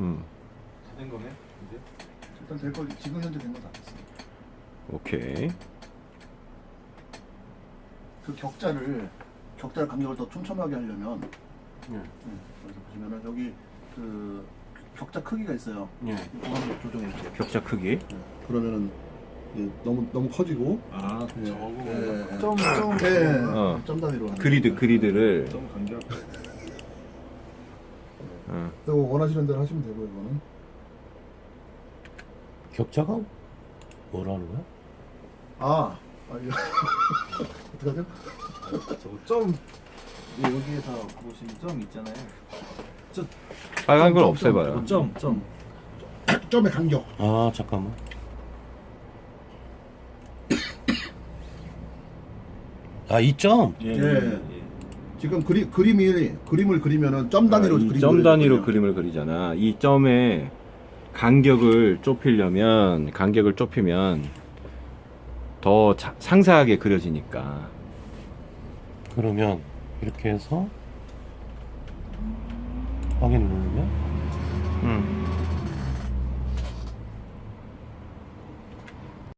음. 된 거네 이제 일단 될 거, 지금 현재 된 거 다 됐어. 오케이. 그 격자를, 격자 간격을 더 촘촘하게 하려면, 예. 네, 여기서 보시면은 여기 그 격자 크기가 있어요. 예. 그거 조정해 주세요. 격자 크기. 네. 그러면은 이게 너무 너무 커지고 아 예. 저거 예, 예. 점점 예, 예. 어. 점 단위로 그리드. 그리드를. 점 간격 어. 이거 원하시는 대로 하시면 되고 이거는 격자가 뭐라는 거야? 아, 아 이거 어떡하죠? 저거 점 예, 여기에서 보시면 점 있잖아요 빨간 걸 점, 점, 없애봐요. 점 점 점의 간격 아 잠깐만 아 이 점? 예, 예. 지금 그리, 그림이 그림을 그리면은 점 단위로 아, 그림 그려야 단위로. 그림을 그리잖아. 이 점의 간격을 좁히려면 간격을 좁히면 더 자- 상세하게 그려지니까. 그러면 이렇게 해서 확인 누르면 음.